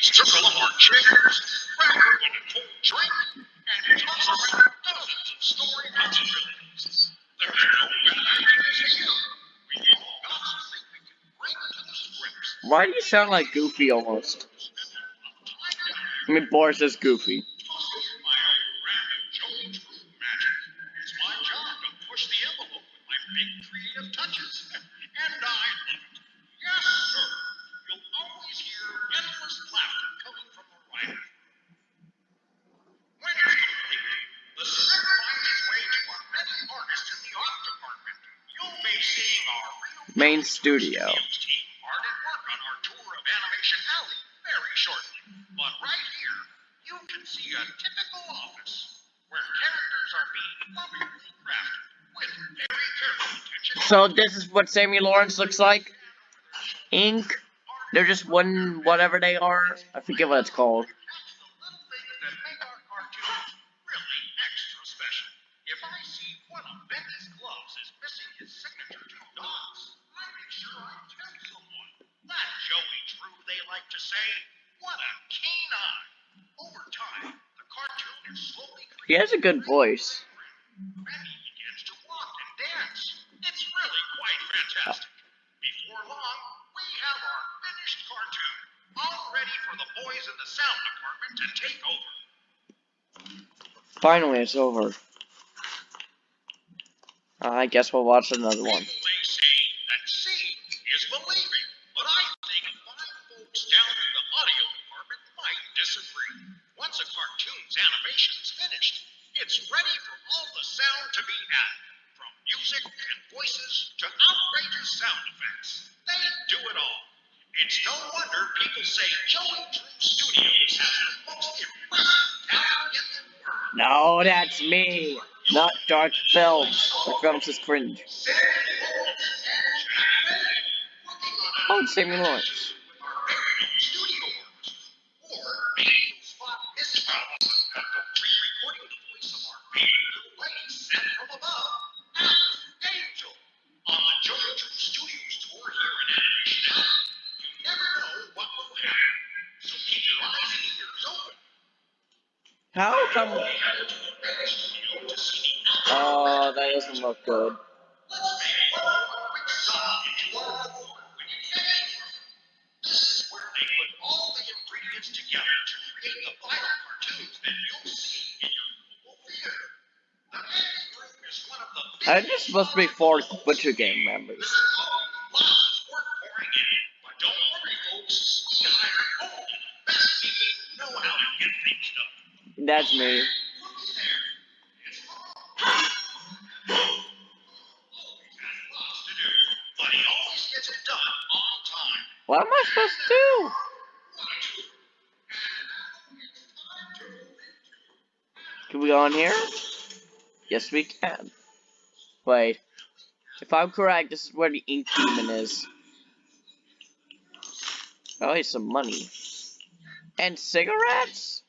circle up our chairs, drink, and around dozens of story possibilities. There's no better ideas here. We all got something we can bring to the. Why do you sound like Goofy almost? I mean, Boris is Goofy. Very shortly. But right here, you can see a typical office where characters are being lovingly crafted with very careful attention. So this is what Sammy Lawrence looks like. Ink. They're just one whatever they are. I forget what it's called. Joey Drew, they like to say. What a keen eye. Over time, the cartoon is slowly He has a good voice. Begins to walk and dance. It's really quite fantastic. Before long, we have our finished cartoon, all ready for the boys in the sound department to take over. Finally, it's over. Uh, I guess we'll watch another one. Cartoon's animation is finished, it's ready for all the sound to be added, from music and voices to outrageous sound effects. They do it all. It's no wonder people say Joey Drew Studios has the most impressive talent in the world. No, that's me. Not Dark Films. Dark Films is cringe. Oh, it's Lawrence. The editing room is one of the I supposed to be four Butcher Gang members. On me. What am I supposed to do? Can we go in here? Yes, we can. Wait. If I'm correct, this is where the ink demon is. Oh, here's some money. And cigarettes?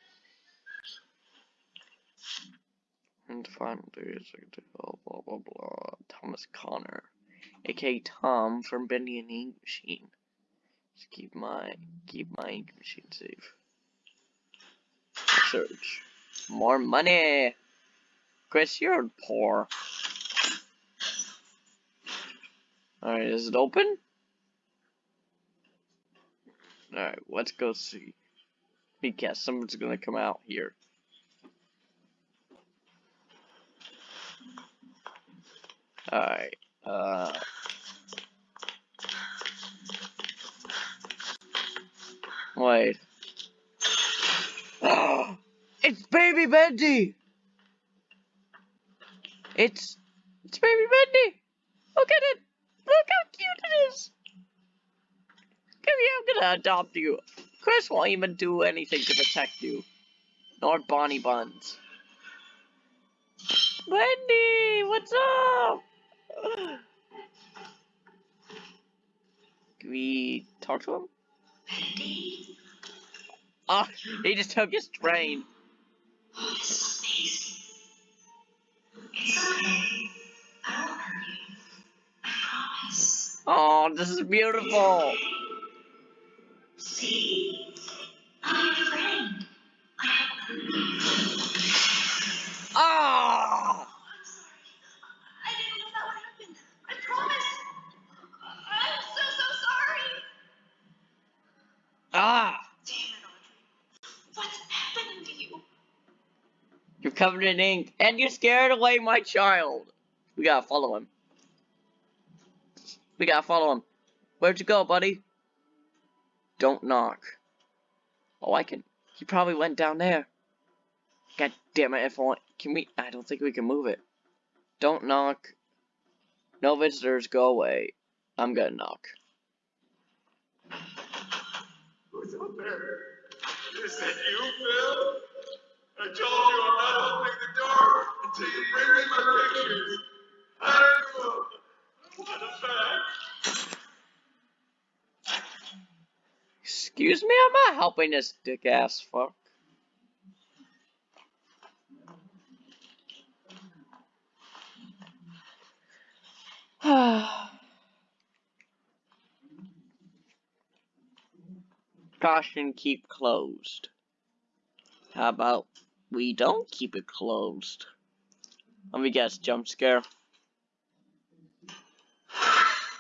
And the final days, blah, blah, blah. Thomas Connor. aka Tom from Bendy and the Ink Machine. Just keep my, keep my ink machine safe. Search. More money! Chris, you're poor. Alright, is it open? Alright, let's go see. Guess someone's gonna come out here. Alright, uh. Wait. it's Baby Bendy! It's. It's Baby Bendy! Look at it! Look how cute it is! Come here, I'm gonna adopt you. Chris won't even do anything to protect you. Nor Bonnie Buns. Wendy, what's up? Can we talk to him? Ah, he just took his train. oh, this is amazing. It's okay. I won't hurt you. I promise. Oh, this is beautiful. See, Covered in ink. And you scared away my child. We gotta follow him. We gotta follow him. Where'd you go, buddy? Don't knock. Oh, I can. He probably went down there. God damn it, if I want. Can we? I don't think we can move it. Don't knock. No visitors, go away. I'm gonna knock. Who's up there? Is it you, Phil? I told you I'm not opening the door until you bring me my pictures. I know. What a fact. Excuse me, I'm not helping this dick ass fuck. Caution, keep closed. How about we don't keep it closed? Let me guess, jump scare.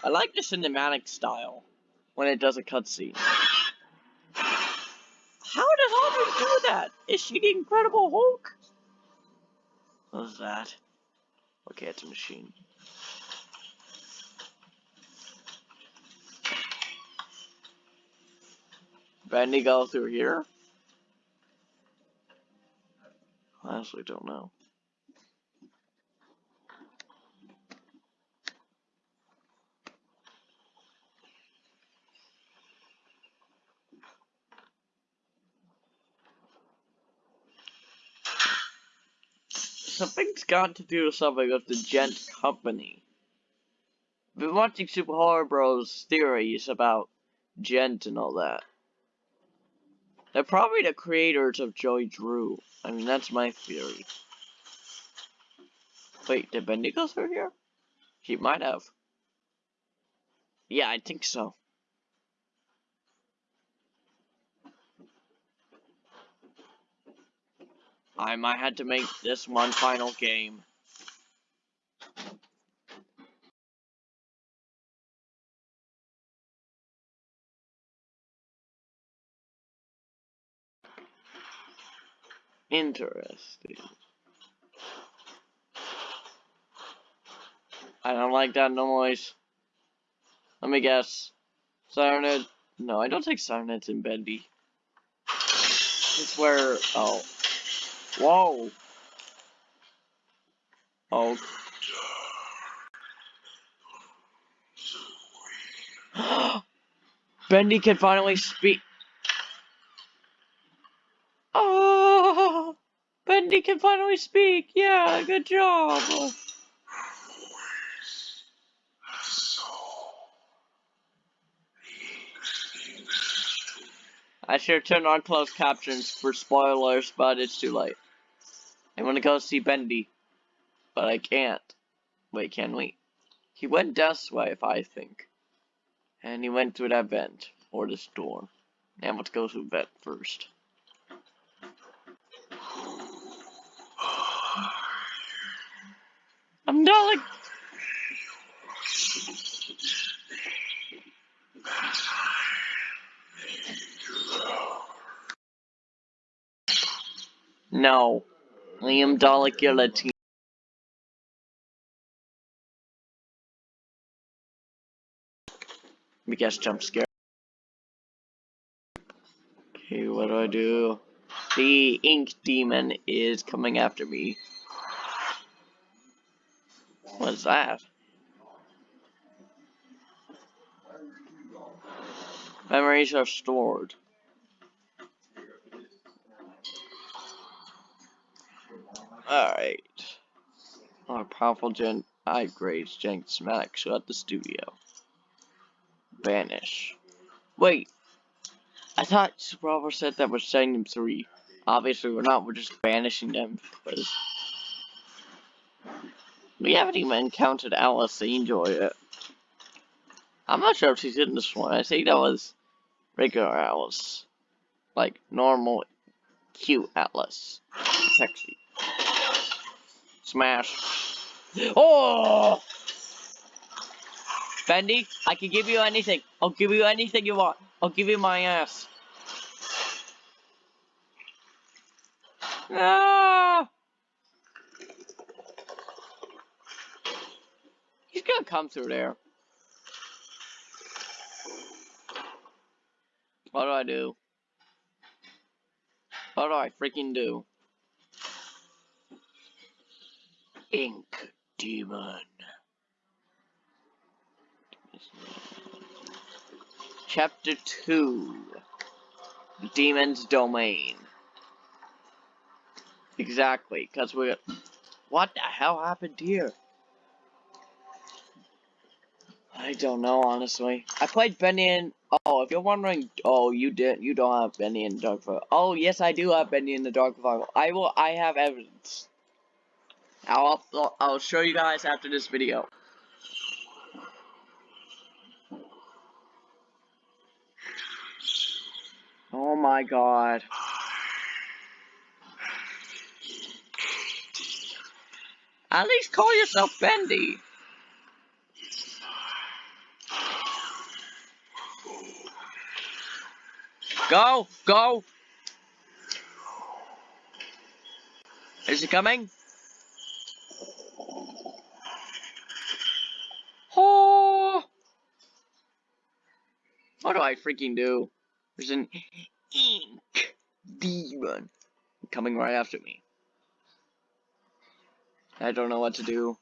I like the cinematic style when it does a cutscene. How does Audrey do that? Is she the Incredible Hulk? What is that? Okay, it's a machine. Bendy go through here? I honestly don't know. Something's got to do with something with the Gent Company. I've been watching Super Horror Bros theories about Gent and all that. They're probably the creators of Joey Drew. I mean, that's my theory. Wait, did Bendy go through here? He might have. Yeah, I think so. I might have to make this one final game. Interesting. I don't like that noise. Let me guess. Sirenid? No, I don't take Sirenid's in Bendy. It's where. Oh. Whoa. Oh. Bendy can finally speak. Oh, Bendy can finally speak. Yeah, good job. I should turn on closed captions for spoilers, but it's too late. I want to go see Bendy, but I can't. Wait, can we? He went this way, if I think. And he went through that vent, or this door. Now let's go through vent first. I'm Dalek. No. Liam Dalek, Latino. Let me guess jump scare. Okay, what do I do? The ink demon is coming after me. What's that? Memories are stored. Alright. Our powerful gen upgrades Jank Smack at the studio. Banish. Wait. I thought Super said that we're setting them three. Obviously we're not, we're just banishing them because we haven't even encountered Alice Angel yet. I'm not sure if she's in this one. I think that was regular Alice. Like normal, cute Alice. Sexy. Smash. Oh! Bendy, I can give you anything. I'll give you anything you want. I'll give you my ass. Ah! Gonna come through there. What do I do? What do I freaking do? Ink Demon. Chapter 2 Demon's Domain. Exactly, because we're. What the hell happened here? I don't know, honestly. I played Bendy and. Oh, if you're wondering. Oh, you didn't. You don't have Bendy in the Dark Revival. Oh, yes, I do have Bendy in the Dark Revival. I will. I have evidence. I'll, I'll show you guys after this video. Oh my god. At least call yourself Bendy. Go, go. Is he coming? Oh. What do I freaking do? There's an ink demon coming right after me. I don't know what to do.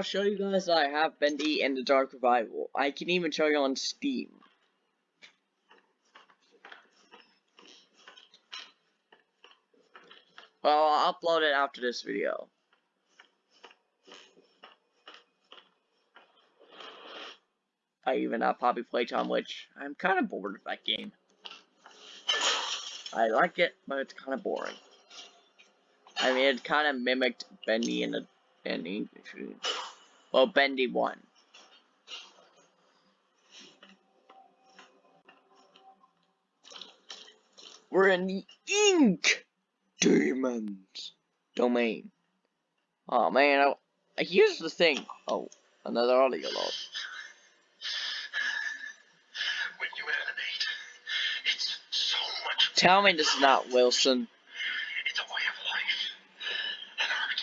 I'll show you guys that I have Bendy and the Dark Revival. I can even show you on Steam. Well, I'll upload it after this video. I even have Poppy Playtime, which I'm kind of bored of that game. I like it, but it's kind of boring. I mean, it kind of mimicked Bendy in the Bendy. Well, Bendy won. We're in the ink demons domain. Oh man, I, here's the thing. Oh, another audio log. When you animate, it's so much. Tell me this is not Wilson. It's a way of life, an art.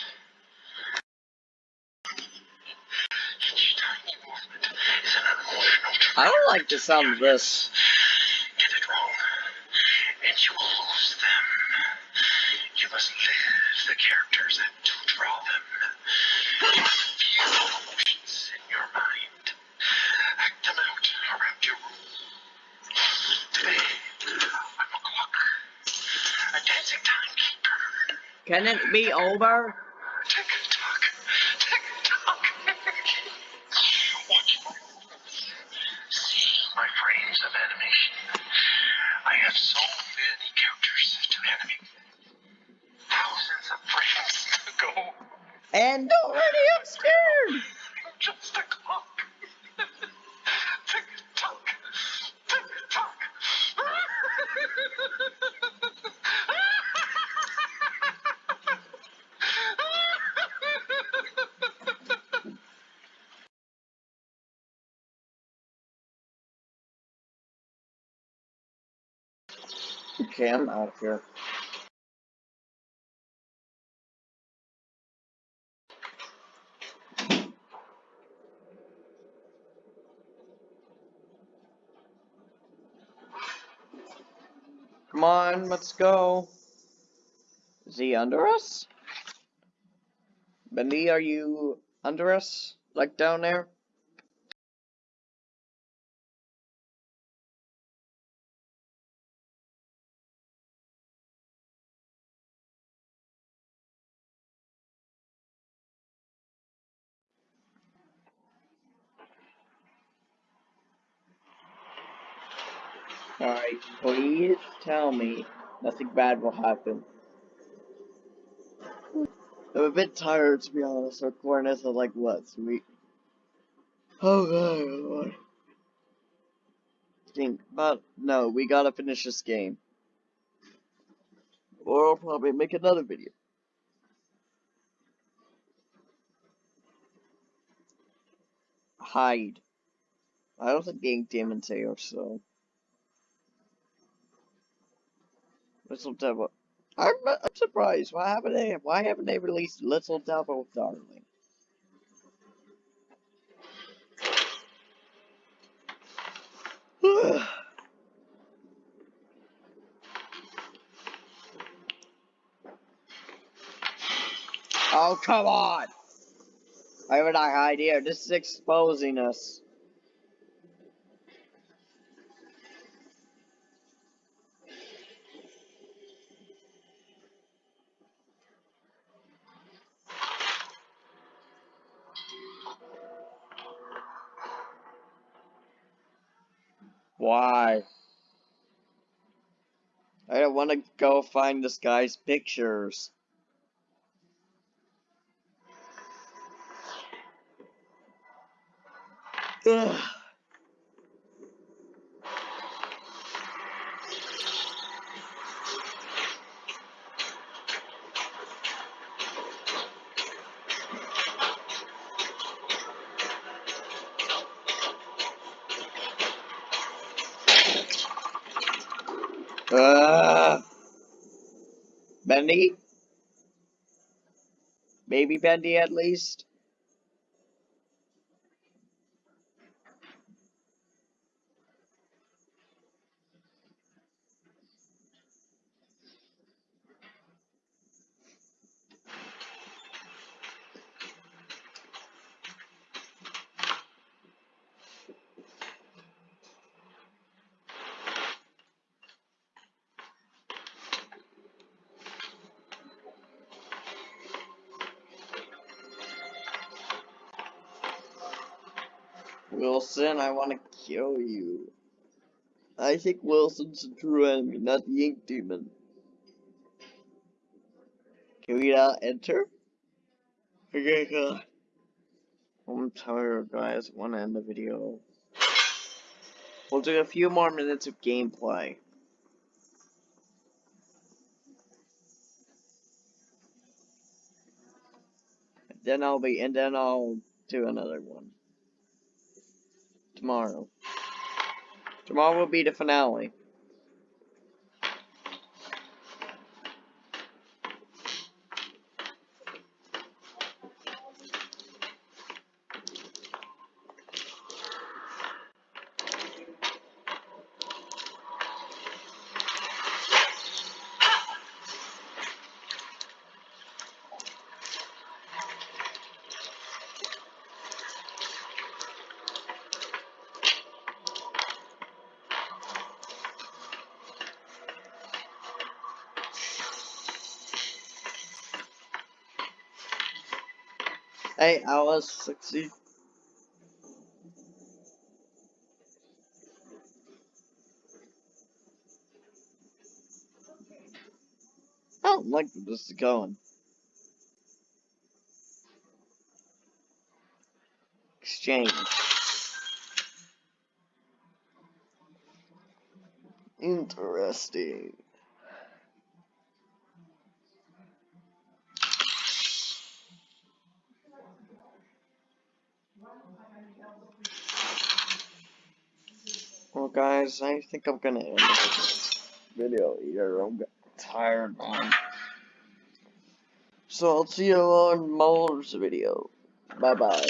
Each tiny movement is an emotional. I don't like the sound of this. Get it wrong, and you will lose them. You must live the characters and to draw them. You must feel emotions in your mind. Act them out around your room. Today, I'm a clock, a dancing timekeeper. Can it be over? Okay, I'm out of here. Come on, let's go. Is he under us? Bendy, are you under us? Like down there? Alright, please tell me nothing bad will happen. I'm a bit tired to be honest, recording this at like what, sweet? Oh god, think, but no, we gotta finish this game. Or I'll probably make another video. Hide. I don't think the ink demon's here, so. Little Devil. I'm, I'm surprised. Why haven't they? Why haven't they released Little Devil Darling? oh come on! I have an idea. This is exposing us. Why? I don't want to go find this guy's pictures. Ugh. Uh, Bendy? Maybe Bendy at least? Wilson, I want to kill you. I think Wilson's the true enemy, not the ink demon. Can we now enter? Okay, God. I'm tired, guys. Want to end the video. We'll do a few more minutes of gameplay. Then I'll be, and then I'll do another one tomorrow. Tomorrow will be the finale. I was succeed. I don't like where this is going. Exchange. Interesting. Guys, I think I'm gonna end this video here. I'm tired, man. So I'll see you on Muller's video. Bye bye.